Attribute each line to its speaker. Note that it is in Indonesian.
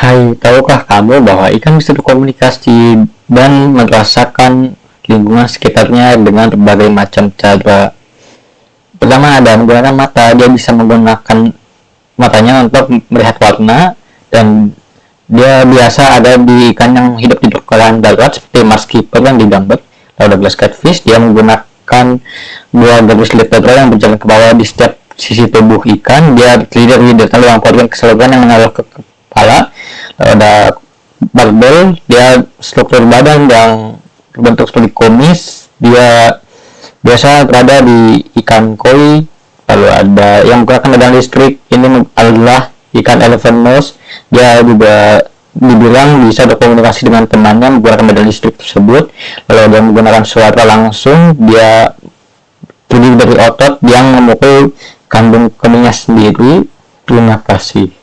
Speaker 1: Hai, tahukah kamu bahwa ikan bisa berkomunikasi dan merasakan lingkungan sekitarnya dengan berbagai macam cara? Pertama ada menggunakan mata, dia bisa menggunakan matanya untuk melihat warna dan dia biasa ada di ikan yang hidup di permukaan darat seperti mars keeper yang digambar. Lalu ada catfish, dia menggunakan dua garis vertebral yang berjalan ke bawah di setiap sisi tubuh ikan. Dia terdiri dari detail yang organ keseluruhan yang mengalir ke kepala ada barbel dia struktur badan yang berbentuk seperti komis dia biasa berada di ikan koi lalu ada yang menggunakan medan listrik ini adalah ikan elephant nose dia juga dibilang bisa berkomunikasi dengan temannya menggunakan medan listrik tersebut lalu dia menggunakan suara langsung dia terdiri dari otot yang memukul kandung kemihnya sendiri. Terima kasih